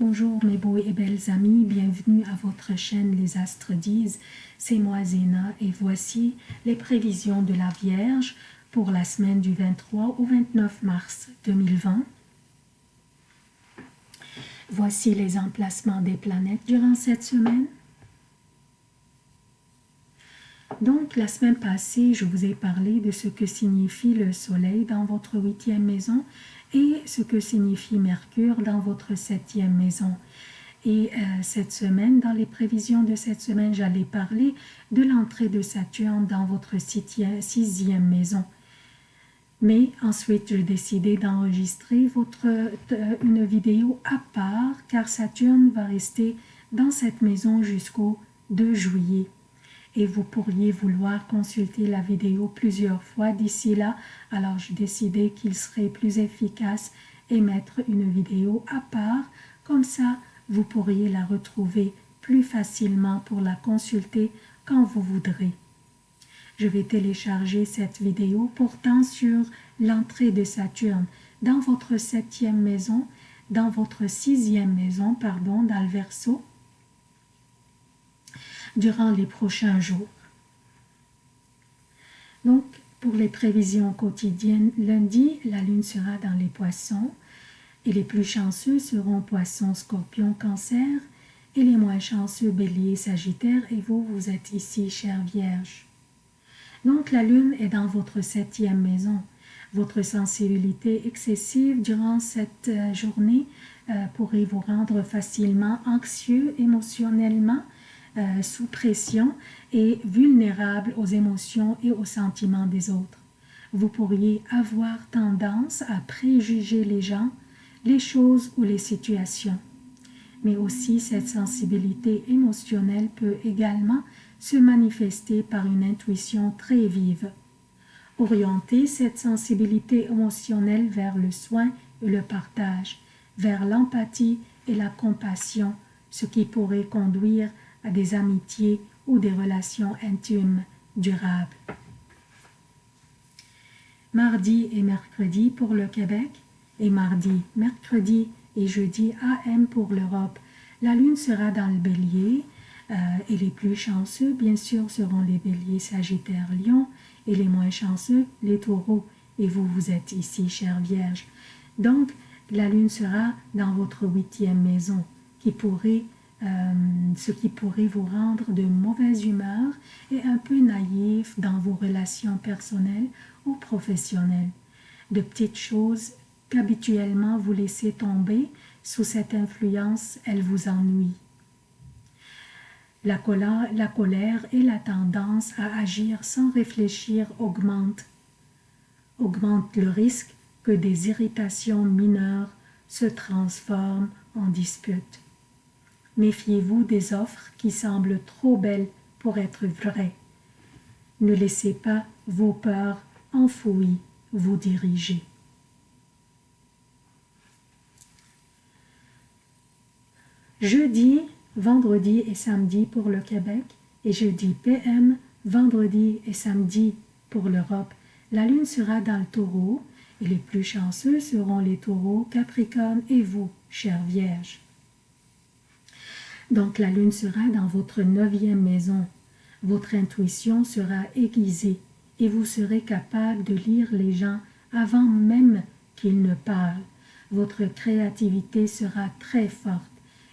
Bonjour mes beaux et belles amis, bienvenue à votre chaîne Les Astres disent. C'est moi Zéna et voici les prévisions de la Vierge pour la semaine du 23 au 29 mars 2020. Voici les emplacements des planètes durant cette semaine. Donc, la semaine passée, je vous ai parlé de ce que signifie le Soleil dans votre huitième maison et ce que signifie Mercure dans votre septième maison. Et euh, cette semaine, dans les prévisions de cette semaine, j'allais parler de l'entrée de Saturne dans votre sixième maison. Mais ensuite, j'ai décidé d'enregistrer euh, une vidéo à part car Saturne va rester dans cette maison jusqu'au 2 juillet et vous pourriez vouloir consulter la vidéo plusieurs fois d'ici là, alors j'ai décidé qu'il serait plus efficace et mettre une vidéo à part, comme ça vous pourriez la retrouver plus facilement pour la consulter quand vous voudrez. Je vais télécharger cette vidéo portant sur l'entrée de Saturne dans votre septième maison, dans votre sixième maison, pardon, dans le Verseau, durant les prochains jours. Donc, pour les prévisions quotidiennes, lundi, la lune sera dans les poissons et les plus chanceux seront poissons, scorpions, cancer et les moins chanceux bélier, sagittaire et vous, vous êtes ici, chère Vierge. Donc, la lune est dans votre septième maison. Votre sensibilité excessive durant cette euh, journée euh, pourrait vous rendre facilement anxieux émotionnellement euh, sous pression et vulnérable aux émotions et aux sentiments des autres. Vous pourriez avoir tendance à préjuger les gens, les choses ou les situations. Mais aussi cette sensibilité émotionnelle peut également se manifester par une intuition très vive. Orienter cette sensibilité émotionnelle vers le soin et le partage, vers l'empathie et la compassion, ce qui pourrait conduire à des amitiés ou des relations intimes durables. Mardi et mercredi pour le Québec et mardi, mercredi et jeudi AM pour l'Europe. La lune sera dans le bélier euh, et les plus chanceux bien sûr seront les béliers sagittaires lion et les moins chanceux les taureaux et vous vous êtes ici chère vierge. Donc la lune sera dans votre huitième maison qui pourrait euh, ce qui pourrait vous rendre de mauvaise humeur et un peu naïf dans vos relations personnelles ou professionnelles. De petites choses qu'habituellement vous laissez tomber, sous cette influence, elles vous ennuient. La colère, la colère et la tendance à agir sans réfléchir augmentent, augmentent le risque que des irritations mineures se transforment en disputes. Méfiez-vous des offres qui semblent trop belles pour être vraies. Ne laissez pas vos peurs enfouies vous diriger. Jeudi, vendredi et samedi pour le Québec et jeudi PM, vendredi et samedi pour l'Europe. La lune sera dans le taureau et les plus chanceux seront les taureaux, Capricorne et vous, chère Vierge. Donc la lune sera dans votre neuvième maison. Votre intuition sera aiguisée et vous serez capable de lire les gens avant même qu'ils ne parlent. Votre créativité sera très forte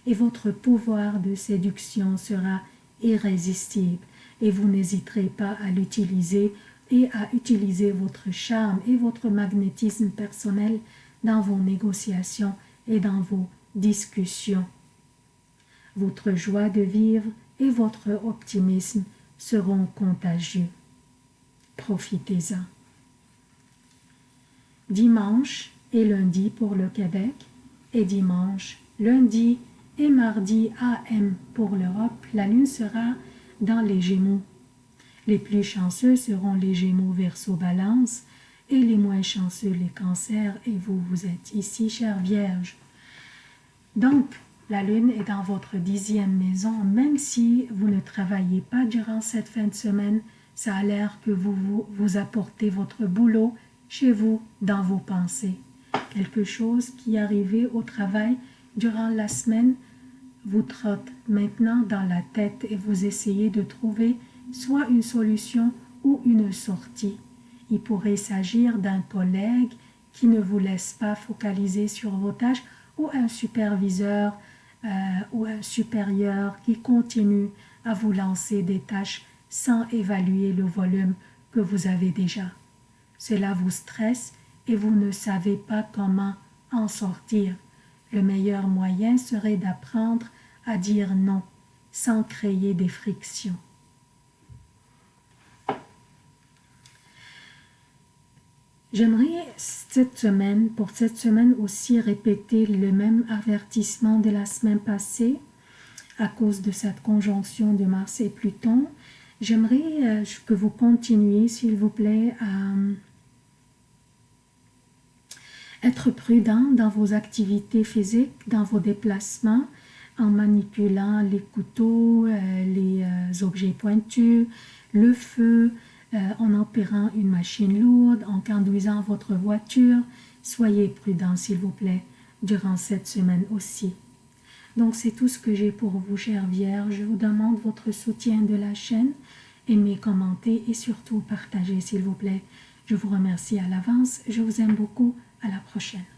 et votre pouvoir de séduction sera irrésistible et vous n'hésiterez pas à l'utiliser et à utiliser votre charme et votre magnétisme personnel dans vos négociations et dans vos discussions. Votre joie de vivre et votre optimisme seront contagieux. Profitez-en. Dimanche et lundi pour le Québec et dimanche, lundi et mardi AM pour l'Europe, la lune sera dans les Gémeaux. Les plus chanceux seront les Gémeaux verso balance et les moins chanceux les cancers et vous, vous êtes ici, chère Vierge. Donc, la lune est dans votre dixième maison, même si vous ne travaillez pas durant cette fin de semaine, ça a l'air que vous, vous, apportez votre boulot chez vous, dans vos pensées. Quelque chose qui arrivait au travail durant la semaine vous trotte maintenant dans la tête et vous essayez de trouver soit une solution ou une sortie. Il pourrait s'agir d'un collègue qui ne vous laisse pas focaliser sur vos tâches ou un superviseur euh, ou un supérieur qui continue à vous lancer des tâches sans évaluer le volume que vous avez déjà. Cela vous stresse et vous ne savez pas comment en sortir. Le meilleur moyen serait d'apprendre à dire non sans créer des frictions. J'aimerais cette semaine, pour cette semaine aussi, répéter le même avertissement de la semaine passée à cause de cette conjonction de Mars et Pluton. J'aimerais euh, que vous continuiez, s'il vous plaît, à être prudent dans vos activités physiques, dans vos déplacements, en manipulant les couteaux, euh, les euh, objets pointus, le feu, en opérant une machine lourde, en conduisant votre voiture. Soyez prudent, s'il vous plaît, durant cette semaine aussi. Donc c'est tout ce que j'ai pour vous, chère Vierge. Je vous demande votre soutien de la chaîne. Aimez, commentez et surtout partagez, s'il vous plaît. Je vous remercie à l'avance. Je vous aime beaucoup. À la prochaine.